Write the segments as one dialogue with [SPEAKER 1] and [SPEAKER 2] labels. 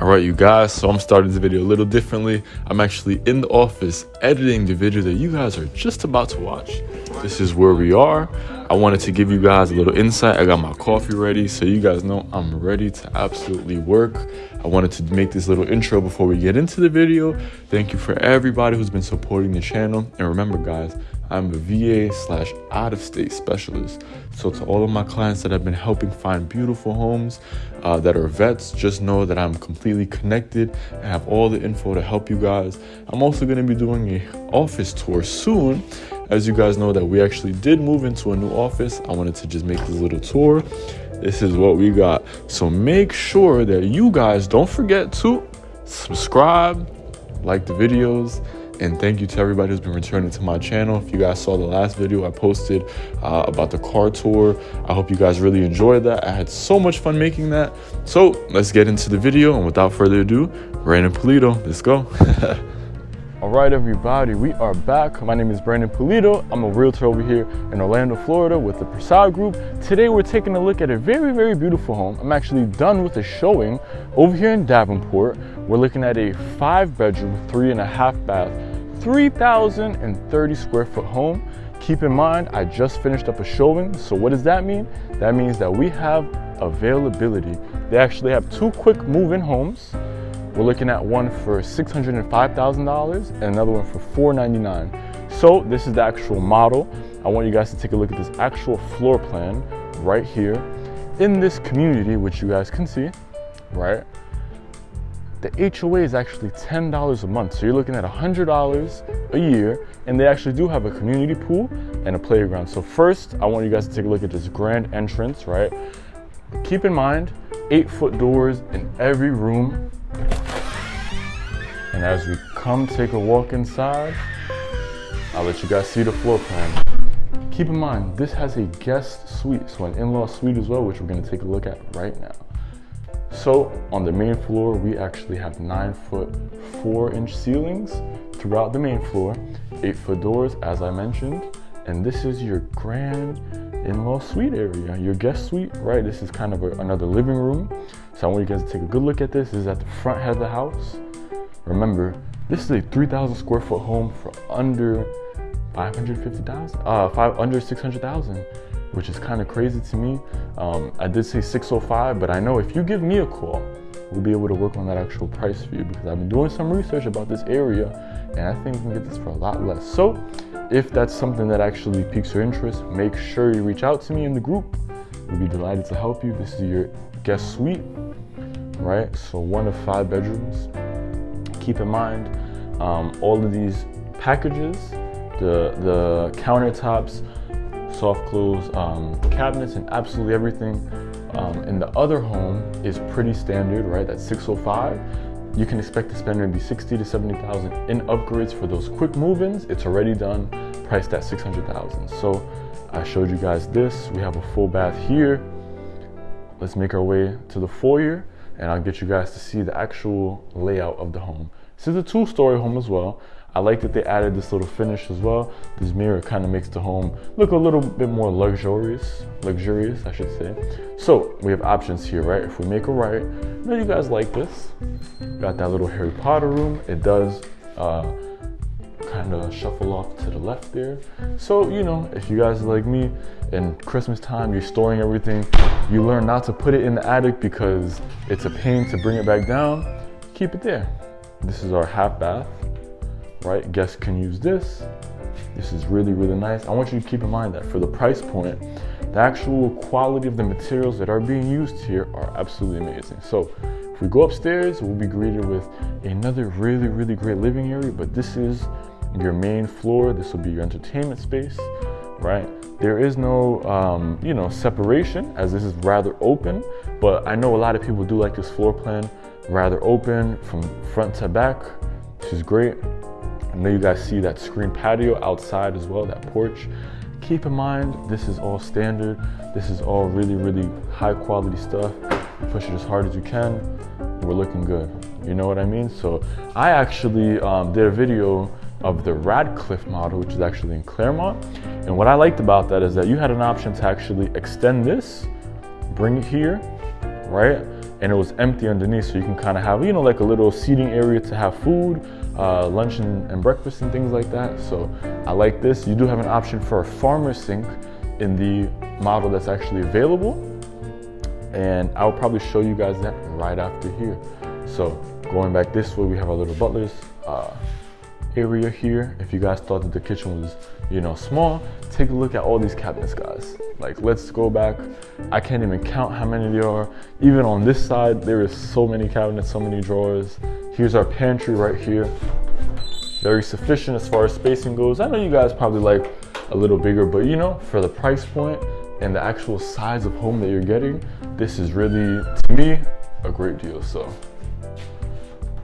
[SPEAKER 1] All right, you guys, so I'm starting this video a little differently. I'm actually in the office editing the video that you guys are just about to watch. This is where we are. I wanted to give you guys a little insight. I got my coffee ready, so you guys know I'm ready to absolutely work. I wanted to make this little intro before we get into the video. Thank you for everybody who's been supporting the channel. And remember, guys, I'm a VA slash out of state specialist. So to all of my clients that have been helping find beautiful homes uh, that are vets, just know that I'm completely connected and have all the info to help you guys. I'm also going to be doing a office tour soon. As you guys know that we actually did move into a new office. I wanted to just make this little tour. This is what we got. So make sure that you guys don't forget to subscribe, like the videos, and thank you to everybody who's been returning to my channel. If you guys saw the last video I posted uh, about the car tour, I hope you guys really enjoyed that. I had so much fun making that. So let's get into the video. And without further ado, Brandon Polito, let's go. All right, everybody, we are back. My name is Brandon Polito. I'm a realtor over here in Orlando, Florida with the Prasad Group. Today, we're taking a look at a very, very beautiful home. I'm actually done with the showing over here in Davenport. We're looking at a five bedroom, three and a half bath 3,030 square foot home. Keep in mind, I just finished up a showing. So what does that mean? That means that we have availability. They actually have two quick move-in homes. We're looking at one for $605,000 and another one for 499. So this is the actual model. I want you guys to take a look at this actual floor plan right here in this community, which you guys can see, right? The HOA is actually $10 a month. So you're looking at $100 a year, and they actually do have a community pool and a playground. So first, I want you guys to take a look at this grand entrance, right? Keep in mind, eight foot doors in every room. And as we come take a walk inside, I'll let you guys see the floor plan. Keep in mind, this has a guest suite, so an in-law suite as well, which we're gonna take a look at right now. So on the main floor, we actually have nine foot, four inch ceilings throughout the main floor, eight foot doors, as I mentioned. And this is your grand in-law suite area, your guest suite, right? This is kind of a, another living room. So I want you guys to take a good look at this. This is at the front head of the house. Remember, this is a 3,000 square foot home for under 550,000, uh, five under 600,000 which is kind of crazy to me. Um, I did say 605, but I know if you give me a call, we'll be able to work on that actual price for you because I've been doing some research about this area and I think we can get this for a lot less. So if that's something that actually piques your interest, make sure you reach out to me in the group. We'll be delighted to help you. This is your guest suite, right? So one of five bedrooms. Keep in mind, um, all of these packages, the, the countertops, soft close um, cabinets and absolutely everything. Um, and the other home is pretty standard, right? That's 605. You can expect to spend maybe 60 to 70,000 in upgrades for those quick move-ins. It's already done, priced at 600,000. So I showed you guys this. We have a full bath here. Let's make our way to the foyer and I'll get you guys to see the actual layout of the home. This is a two-story home as well. I like that they added this little finish as well. This mirror kind of makes the home look a little bit more luxurious, luxurious, I should say. So we have options here, right? If we make a right, know you guys like this. Got that little Harry Potter room. It does uh, kind of shuffle off to the left there. So, you know, if you guys like me and Christmas time, you're storing everything, you learn not to put it in the attic because it's a pain to bring it back down, keep it there. This is our half bath right? Guests can use this. This is really, really nice. I want you to keep in mind that for the price point, the actual quality of the materials that are being used here are absolutely amazing. So if we go upstairs, we'll be greeted with another really, really great living area, but this is your main floor. This will be your entertainment space, right? There is no, um, you know, separation as this is rather open, but I know a lot of people do like this floor plan rather open from front to back, which is great. I know you guys see that screen patio outside as well, that porch. Keep in mind, this is all standard. This is all really, really high quality stuff. Push it as hard as you can. We're looking good. You know what I mean? So I actually um, did a video of the Radcliffe model, which is actually in Clermont. And what I liked about that is that you had an option to actually extend this, bring it here, right? and it was empty underneath so you can kind of have you know like a little seating area to have food uh, lunch and, and, breakfast and things like that. So i like this. You do have an option for a farmer sink in the model that's actually available. And i'll probably show you guys that right after here. So going back this way we have our little butlers uh, area here. If you guys thought that the kitchen was you know small take a look at all these cabinets guys. Like let's go back. I can't even count how many there are. Even on this side there is so many cabinets so many drawers here's our pantry right here very sufficient as far as spacing goes i know you guys probably like a little bigger but you know for the price point and the actual size of home that you're getting this is really to me a great deal so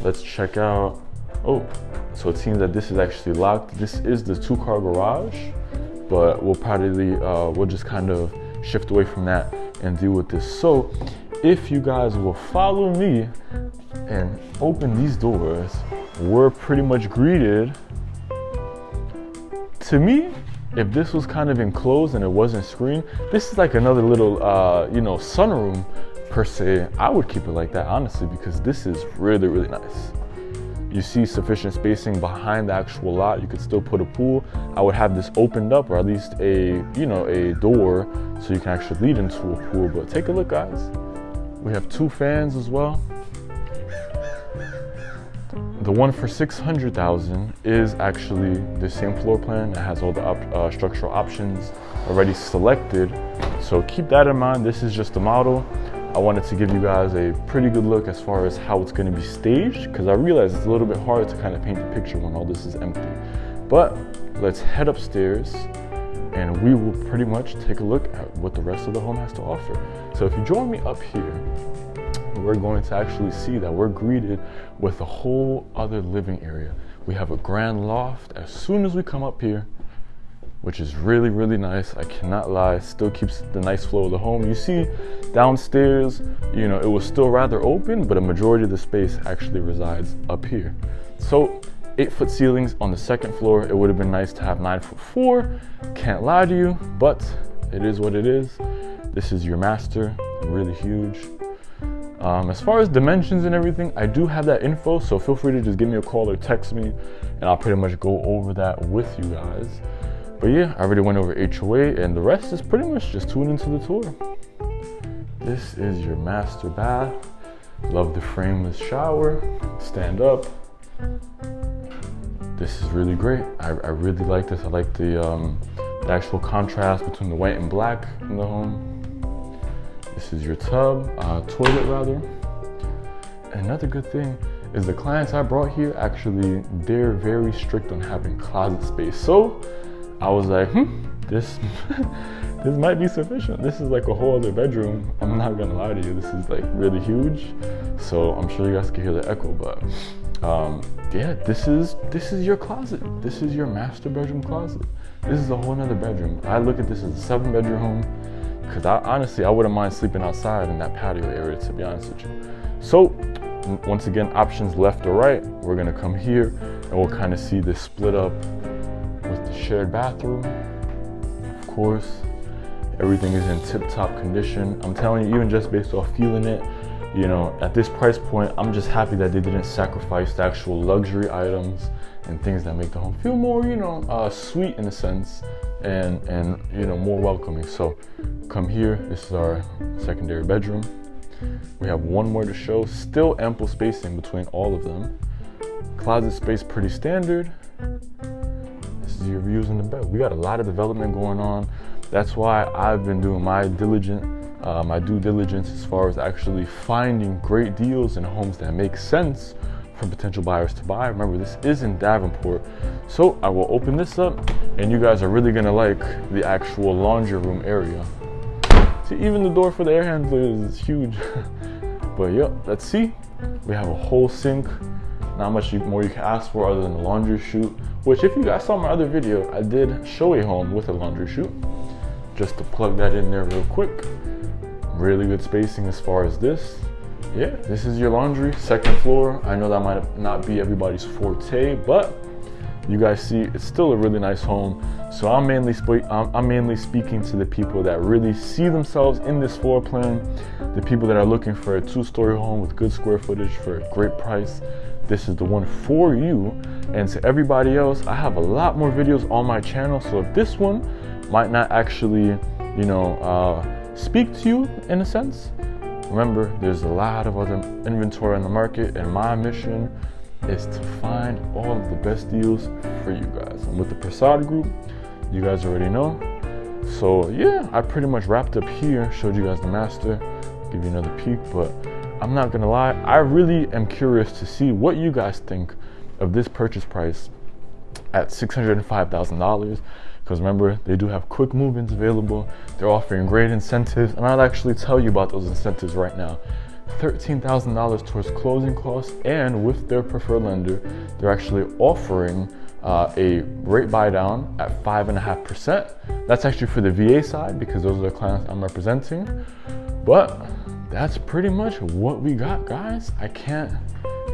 [SPEAKER 1] let's check out oh so it seems that this is actually locked. This is the two car garage, but we'll probably, uh, we'll just kind of shift away from that and deal with this. So if you guys will follow me and open these doors, we're pretty much greeted. To me, if this was kind of enclosed and it wasn't screened, this is like another little, uh, you know, sunroom per se. I would keep it like that, honestly, because this is really, really nice you see sufficient spacing behind the actual lot, you could still put a pool. I would have this opened up or at least a, you know, a door so you can actually lead into a pool. But take a look guys. We have two fans as well. The one for 600,000 is actually the same floor plan. It has all the op uh, structural options already selected. So keep that in mind. This is just a model. I wanted to give you guys a pretty good look as far as how it's going to be staged because I realize it's a little bit hard to kind of paint the picture when all this is empty. But let's head upstairs and we will pretty much take a look at what the rest of the home has to offer. So if you join me up here, we're going to actually see that we're greeted with a whole other living area. We have a grand loft. As soon as we come up here, which is really, really nice. I cannot lie, still keeps the nice flow of the home. You see downstairs, you know, it was still rather open, but a majority of the space actually resides up here. So eight foot ceilings on the second floor. It would have been nice to have nine foot four. Can't lie to you, but it is what it is. This is your master, really huge. Um, as far as dimensions and everything, I do have that info, so feel free to just give me a call or text me, and I'll pretty much go over that with you guys. But yeah, I already went over HOA and the rest is pretty much just tune into the tour. This is your master bath. Love the frameless shower. Stand up. This is really great. I, I really like this. I like the, um, the actual contrast between the white and black in the home. This is your tub, uh, toilet rather. Another good thing is the clients I brought here actually, they're very strict on having closet space. So I was like, hmm, this this might be sufficient. This is like a whole other bedroom. I'm not gonna lie to you, this is like really huge. So I'm sure you guys can hear the echo, but um, yeah, this is this is your closet. This is your master bedroom closet. This is a whole nother bedroom. I look at this as a seven bedroom home because I honestly I wouldn't mind sleeping outside in that patio area to be honest with you. So once again, options left or right. We're gonna come here and we'll kind of see this split up with the shared bathroom. Of course, everything is in tip-top condition. I'm telling you, even just based off feeling it, you know, at this price point, I'm just happy that they didn't sacrifice the actual luxury items and things that make the home feel more, you know, uh, sweet in a sense and, and, you know, more welcoming. So come here, this is our secondary bedroom. We have one more to show, still ample spacing between all of them. Closet space pretty standard This is your views in the bed. We got a lot of development going on. That's why I've been doing my diligent, uh, my due diligence as far as actually finding great deals and homes that make sense for potential buyers to buy. Remember, this is in Davenport. So I will open this up and you guys are really gonna like the actual laundry room area. See, even the door for the air handler is huge. but yep, let's see. We have a whole sink. Not much more you can ask for other than the laundry chute. Which if you guys saw my other video, I did show a home with a laundry chute. Just to plug that in there real quick. Really good spacing as far as this. Yeah, this is your laundry, second floor. I know that might not be everybody's forte, but you guys see it's still a really nice home. So I'm mainly I'm, mainly speaking to the people that really see themselves in this floor plan, the people that are looking for a two-story home with good square footage for a great price. This is the one for you. And to everybody else, I have a lot more videos on my channel. So if this one might not actually, you know, uh, speak to you in a sense, remember there's a lot of other inventory on the market, and my mission is to find all of the best deals for you guys. And with the Prasad Group, you guys already know. So yeah, I pretty much wrapped up here, showed you guys the master, give you another peek, but I'm not gonna lie, I really am curious to see what you guys think of this purchase price at $605,000 because remember they do have quick move-ins available they're offering great incentives and i'll actually tell you about those incentives right now $13,000 towards closing costs, and with their preferred lender, they're actually offering uh, a rate buy down at 5.5%. That's actually for the VA side because those are the clients I'm representing. But that's pretty much what we got, guys. I can't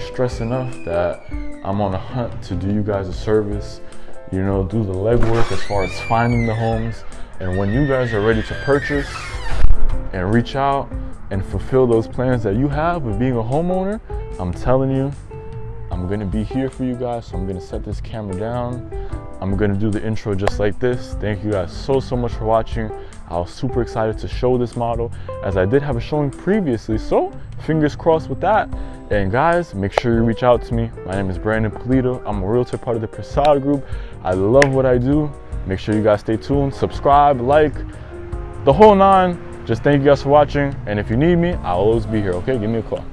[SPEAKER 1] stress enough that I'm on a hunt to do you guys a service, you know, do the legwork as far as finding the homes. And when you guys are ready to purchase and reach out, and fulfill those plans that you have with being a homeowner, I'm telling you, I'm gonna be here for you guys. So I'm gonna set this camera down. I'm gonna do the intro just like this. Thank you guys so, so much for watching. I was super excited to show this model as I did have a showing previously. So fingers crossed with that. And guys, make sure you reach out to me. My name is Brandon Polito. I'm a realtor part of the Prasad Group. I love what I do. Make sure you guys stay tuned, subscribe, like, the whole nine. Just thank you guys for watching. And if you need me, I'll always be here, okay? Give me a call.